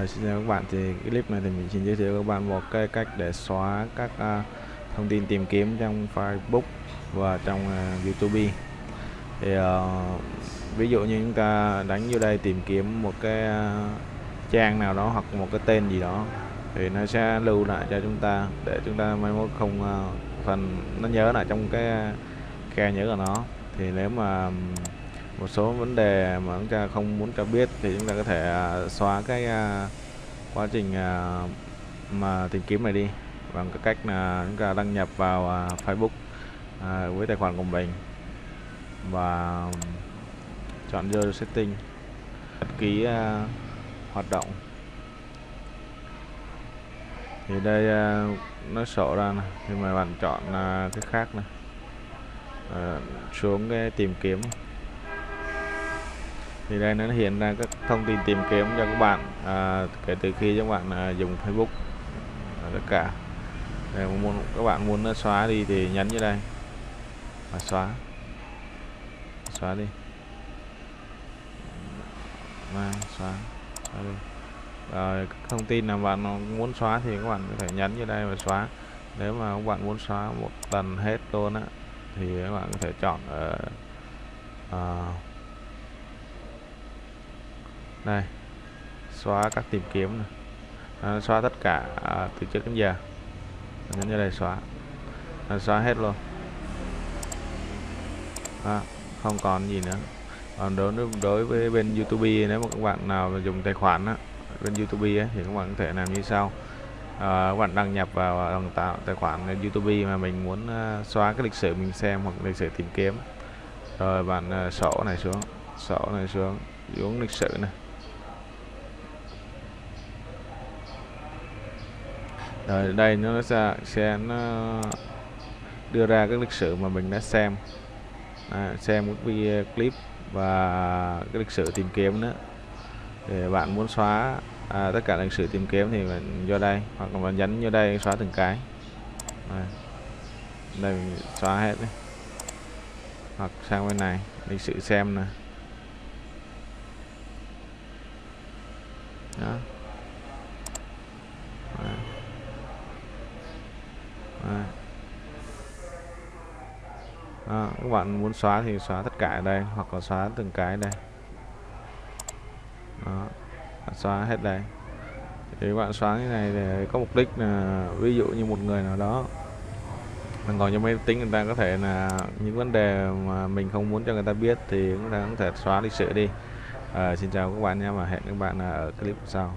À, xin chào các bạn. Thì cái clip này thì mình xin giới thiệu các bạn một cái cách để xóa các uh, thông tin tìm kiếm trong Facebook và trong uh, YouTube. Thì uh, ví dụ như chúng ta đánh vô đây tìm kiếm một cái uh, trang nào đó hoặc một cái tên gì đó thì nó sẽ lưu lại cho chúng ta để chúng ta mai mốt không uh, phần nó nhớ lại trong cái khe nhớ của nó. Thì nếu mà một số vấn đề mà chúng ta không muốn cho biết thì chúng ta có thể à, xóa cái à, quá trình à, mà tìm kiếm này đi bằng cái cách là chúng ta đăng nhập vào Facebook với tài khoản của mình và chọn vô setting đăng ký hoạt động thì đây nó sổ ra này. thì mà bạn chọn cái khác này ờ, xuống cái tìm kiếm thì đây nó hiện ra các thông tin tìm kiếm cho các bạn à, kể từ khi các bạn à, dùng Facebook. À, tất cả. Để muốn các bạn muốn nó xóa đi thì nhấn như đây. Và xóa. Xóa đi. Mai, xóa, xóa đi. Rồi thông tin nào bạn muốn xóa thì các bạn có thể nhấn như đây và xóa. Nếu mà các bạn muốn xóa một lần hết luôn á thì các bạn có thể chọn ở uh, này xóa các tìm kiếm này. À, xóa tất cả à, từ trước đến giờ. Nhấn như đây xóa. À, xóa hết luôn. À, không còn gì nữa. Còn đối đối với bên YouTube nếu mà các bạn nào dùng tài khoản á, bên YouTube ấy, thì các bạn có thể làm như sau. À, các bạn đăng nhập vào đăng tạo tài khoản YouTube mà mình muốn uh, xóa cái lịch sử mình xem hoặc lịch sử tìm kiếm. Rồi bạn uh, sổ này xuống sổ này xuống xuống lịch sử này. Rồi đây nó sẽ, sẽ nó đưa ra các lịch sử mà mình đã xem. À, xem các video clip và cái lịch sử tìm kiếm nữa. Để bạn muốn xóa à, tất cả lịch sử tìm kiếm thì mình vô đây hoặc là bạn nhấn vô đây xóa từng cái. Đây, đây mình xóa hết đi. Hoặc sang bên này lịch sử xem nè. Đó. À, các bạn muốn xóa thì xóa tất cả ở đây hoặc là xóa từng cái đây. Đó, xóa hết đây. Thì các bạn xóa cái này để có mục đích là ví dụ như một người nào đó mình còn trong máy tính người ta có thể là những vấn đề mà mình không muốn cho người ta biết thì chúng ta có thể xóa lịch sử đi. À, xin chào các bạn nha và hẹn các bạn ở clip sau.